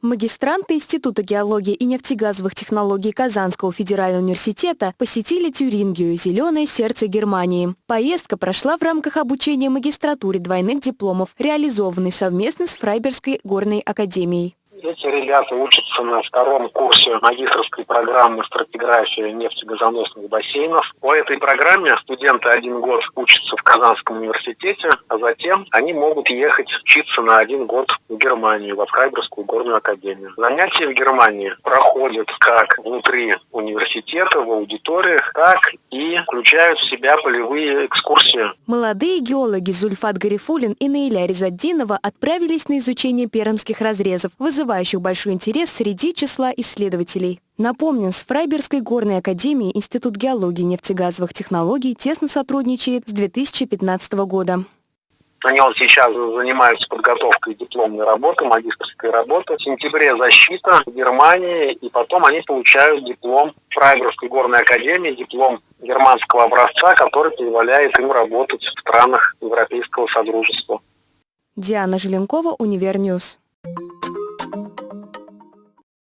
Магистранты Института геологии и нефтегазовых технологий Казанского федерального университета посетили Тюрингию, зеленое сердце Германии. Поездка прошла в рамках обучения магистратуре двойных дипломов, реализованной совместно с Фрайберской горной академией. Эти ребята учатся на втором курсе магистрской программы стратиграфии нефтегазоносных бассейнов. По этой программе студенты один год учатся в Казанском университете, а затем они могут ехать учиться на один год в Германию, во Фрайберскую горную академию. Занятия в Германии проходят как внутри университета, в аудиториях, так и включают в себя полевые экскурсии. Молодые геологи Зульфат Гарифулин и Наиля Резаддинова отправились на изучение пермских разрезов, вызывая вызывающих большой интерес среди числа исследователей. Напомним, с Фрайбергской горной академией Институт геологии и нефтегазовых технологий тесно сотрудничает с 2015 года. Они вот сейчас занимаются подготовкой дипломной работы, магистрской работы. В сентябре защита в Германии, и потом они получают диплом Фрайберской горной академии, диплом германского образца, который позволяет им работать в странах Европейского Содружества. Диана Желенкова, Универньюз.